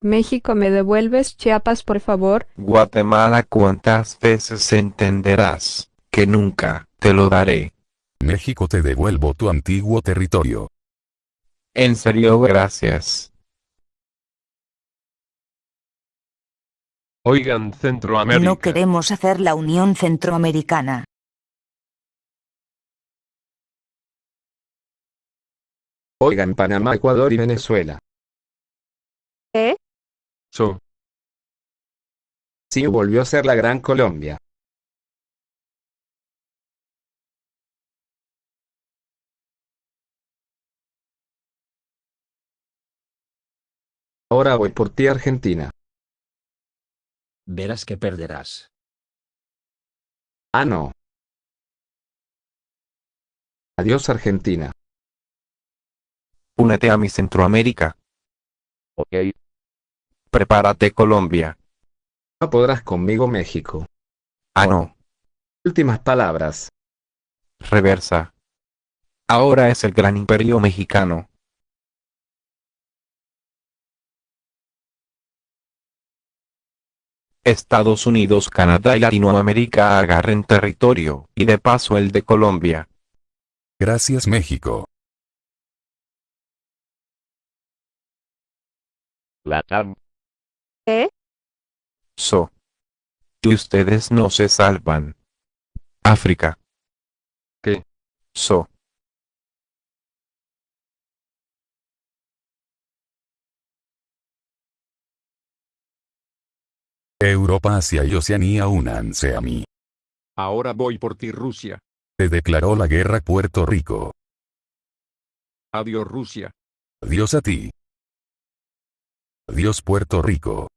México, ¿me devuelves Chiapas, por favor? Guatemala, ¿cuántas veces entenderás que nunca te lo daré? México te devuelvo tu antiguo territorio. En serio, gracias. Oigan, Centroamérica. No queremos hacer la Unión Centroamericana. Oigan Panamá, Ecuador y Venezuela. So, Sí volvió a ser la Gran Colombia. Ahora voy por ti Argentina. Verás que perderás. Ah no. Adiós Argentina. Únete a mi Centroamérica. Ok. Prepárate Colombia. No podrás conmigo México. Ah no. Últimas palabras. Reversa. Ahora es el gran imperio mexicano. Estados Unidos, Canadá y Latinoamérica agarren territorio, y de paso el de Colombia. Gracias México. Latam. ¿Eh? So. Y ustedes no se salvan. África. ¿Qué? So. Europa, Asia y Oceanía únanse a mí. ahora voy por ti Rusia. Te declaró la guerra Puerto Rico. Adiós Rusia. Adiós a ti. Adiós Puerto Rico.